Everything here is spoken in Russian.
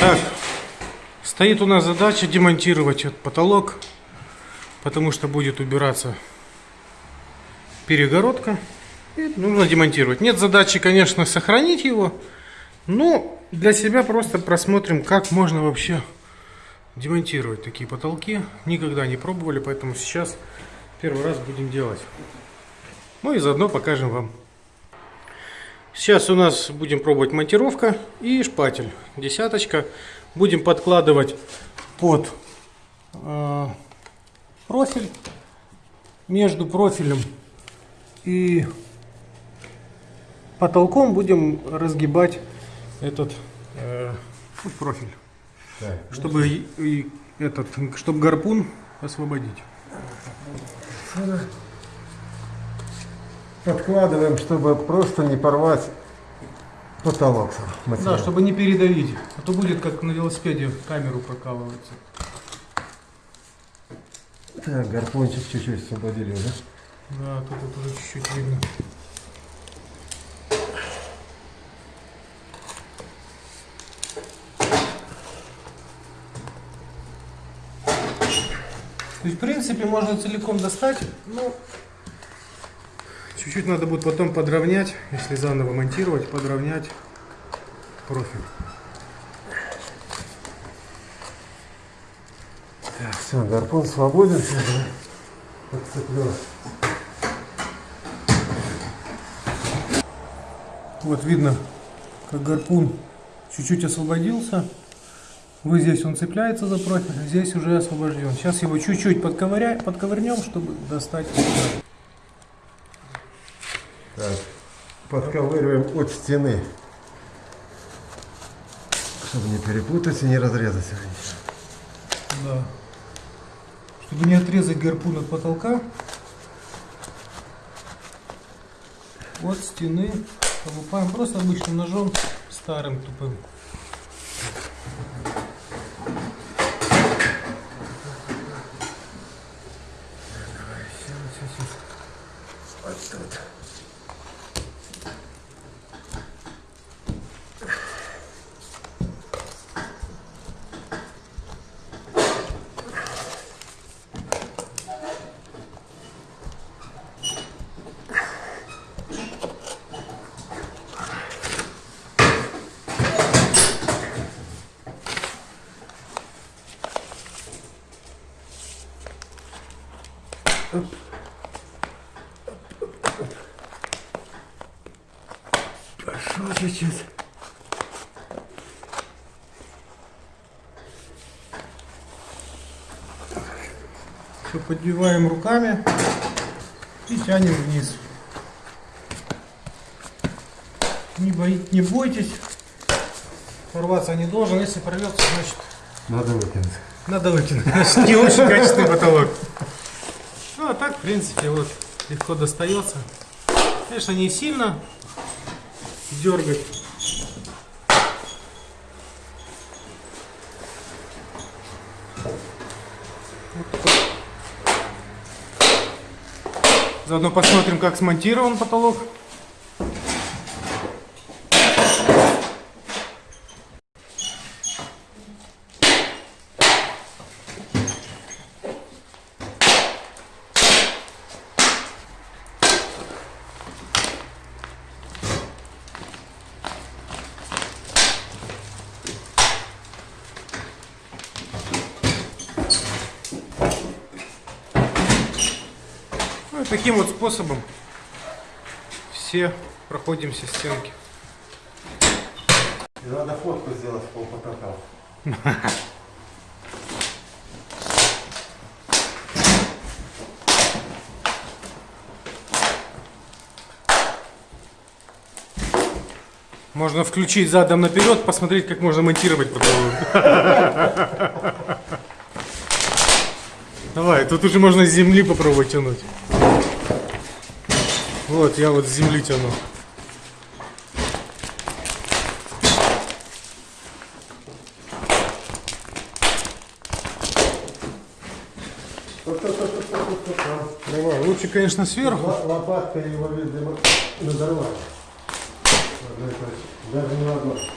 Так, стоит у нас задача демонтировать этот потолок, потому что будет убираться перегородка. И нужно демонтировать. Нет задачи, конечно, сохранить его, но для себя просто просмотрим, как можно вообще демонтировать такие потолки. Никогда не пробовали, поэтому сейчас первый раз будем делать. Ну и заодно покажем вам. Сейчас у нас будем пробовать монтировка и шпатель. Десяточка. Будем подкладывать под э, профиль. Между профилем и потолком будем разгибать этот э, профиль. Так, Чтобы и, и этот, чтобы гарпун освободить. Подкладываем, чтобы просто не порвать потолок. Да, материал. чтобы не передавить. А то будет как на велосипеде камеру прокалывается. Так, гарпончик чуть-чуть освободили уже. Да, тут вот уже чуть-чуть видно. То есть, в принципе, можно целиком достать, но чуть-чуть надо будет потом подровнять, если заново монтировать, подровнять профиль. Так, все, гарпон свободен. Подцеплю. Вот видно, как гарпун чуть-чуть освободился. Вот здесь он цепляется за профиль, а здесь уже освобожден. Сейчас его чуть-чуть подковырнем, чтобы достать. Так, подковыриваем от стены. Чтобы не перепутать и не разрезать. Да. Чтобы не отрезать гарпун от потолка, от стены колупаем просто обычным ножом, старым тупым. Вот тут. Пошел чуть-чуть. Все подбиваем руками и тянем вниз. Не, бои- не бойтесь, порваться не должен. Если порвется, значит Надо выкинуть. надо выкинуть. Значит, не очень качественный потолок. Ну, а так, в принципе, вот легко достается. Конечно, не сильно дергать. Заодно посмотрим, как смонтирован потолок. И таким вот способом все проходим все стенки. И надо фотку сделать в пол потолка. Можно включить задом наперед, посмотреть, как можно монтировать потолок. Давай, тут уже можно с земли попробовать тянуть. Вот, я вот с земли тяну. Давай, лучше, конечно, сверху. Л- Лопаткой его, надорвали. Даже не в одной.